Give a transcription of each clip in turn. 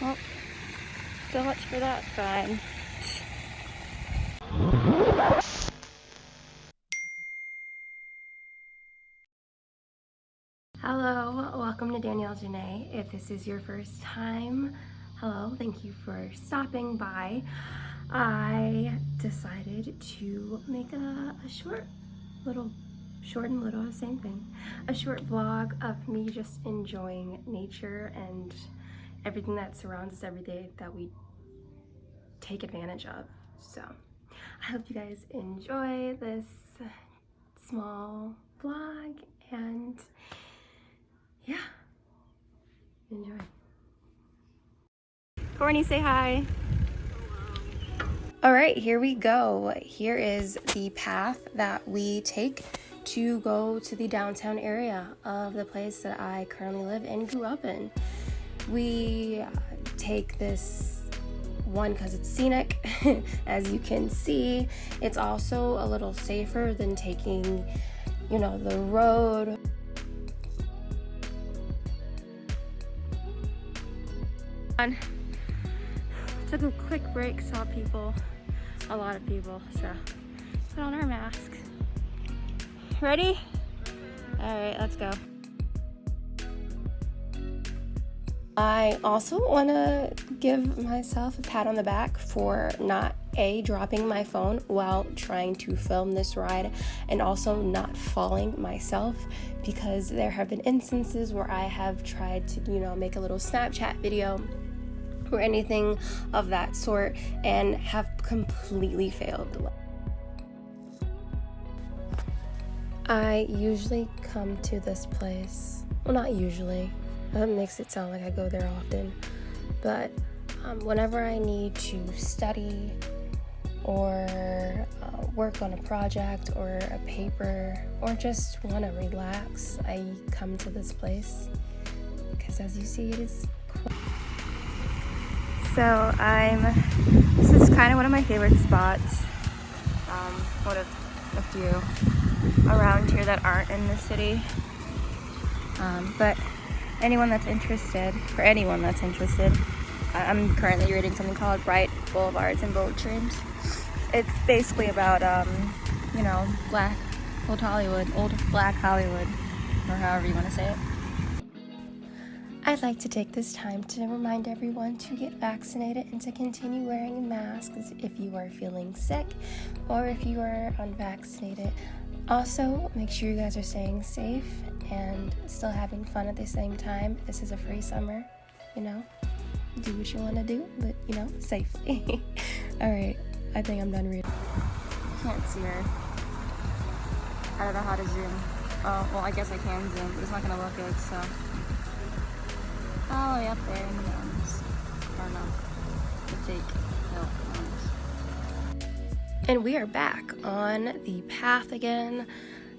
Well, so much for that sign. Hello, welcome to Danielle Janae. If this is your first time, hello, thank you for stopping by. I decided to make a, a short little short and little, same thing. A short vlog of me just enjoying nature and everything that surrounds us every day that we take advantage of. So I hope you guys enjoy this small vlog and yeah, enjoy. Courtney, say hi. All right, here we go. Here is the path that we take to go to the downtown area of the place that I currently live and grew up in. We take this one because it's scenic, as you can see. It's also a little safer than taking, you know, the road. Took a quick break, saw people, a lot of people, so put on our masks. Ready? All right, let's go. I also want to give myself a pat on the back for not a dropping my phone while trying to film this ride and also not falling myself because there have been instances where I have tried to, you know, make a little Snapchat video or anything of that sort and have completely failed. I usually come to this place. Well, not usually. That makes it sound like I go there often. But um, whenever I need to study or uh, work on a project or a paper or just want to relax, I come to this place because as you see, it is. Cool. So I'm. This is kind of one of my favorite spots. Um, one of a few around here that aren't in the city. Um, but anyone that's interested, for anyone that's interested, I'm currently reading something called Bright Boulevards and Bold Dreams. It's basically about, um, you know, black, old Hollywood, old black Hollywood, or however you want to say it. I'd like to take this time to remind everyone to get vaccinated and to continue wearing masks if you are feeling sick or if you are unvaccinated. Also, make sure you guys are staying safe and still having fun at the same time. This is a free summer, you know. Do what you want to do, but you know, safely. All right, I think I'm done reading. Can't see her. I don't know how to zoom. Oh, well, I guess I can zoom, but it's not gonna look good, so. All the way up there the And we are back on the path again.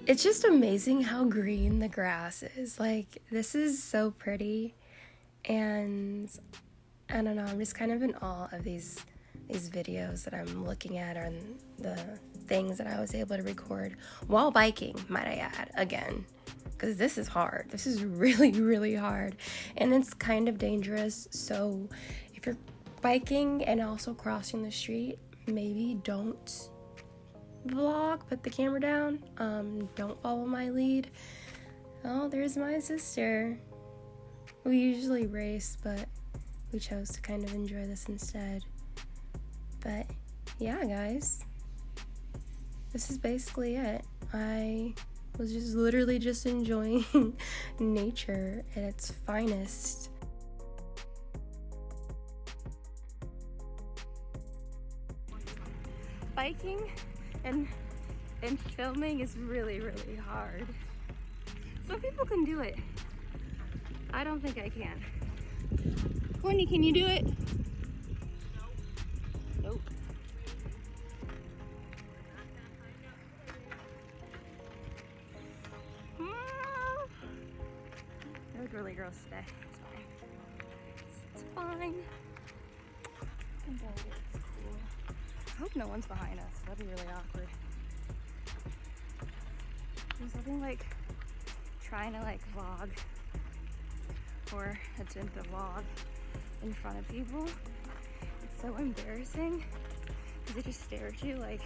It's just amazing how green the grass is. Like, this is so pretty. And I don't know, I'm just kind of in awe of these these videos that I'm looking at and the things that I was able to record while biking, might I add, again. Because this is hard. This is really, really hard. And it's kind of dangerous. So if you're biking and also crossing the street, maybe don't vlog, put the camera down. Um, don't follow my lead. Oh, there's my sister. We usually race, but we chose to kind of enjoy this instead. But yeah, guys, this is basically it. I was just literally just enjoying nature at its finest. Biking and and filming is really really hard some people can do it I don't think I can Courtney can you do it nope. It was really gross today. It's fine. It's fine. I hope no one's behind us. That'd be really awkward. There's nothing like trying to like vlog or attempt to vlog in front of people. It's so embarrassing because they just stare at you like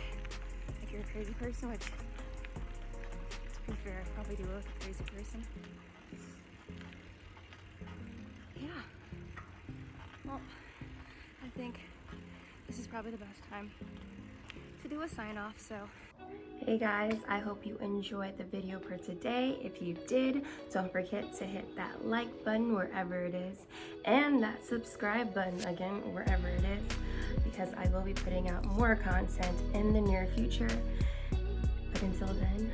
if you're a crazy person, which to be fair, I probably do look a crazy person. Probably the best time to do a sign off, so. Hey guys, I hope you enjoyed the video for today. If you did, don't forget to hit that like button wherever it is and that subscribe button again wherever it is because I will be putting out more content in the near future. But until then,